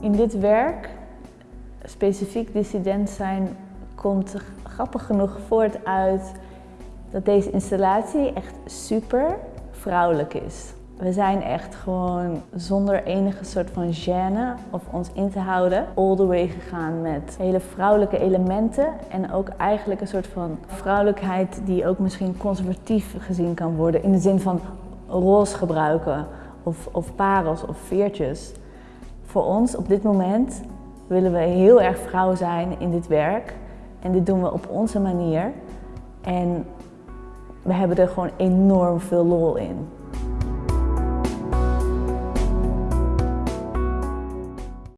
In dit werk, specifiek dissident zijn, komt grappig genoeg voort uit dat deze installatie echt super vrouwelijk is. We zijn echt gewoon zonder enige soort van gêne of ons in te houden all the way gegaan met hele vrouwelijke elementen en ook eigenlijk een soort van vrouwelijkheid die ook misschien conservatief gezien kan worden in de zin van roze gebruiken of, of parels of veertjes. Voor ons op dit moment willen we heel erg vrouw zijn in dit werk en dit doen we op onze manier en we hebben er gewoon enorm veel lol in.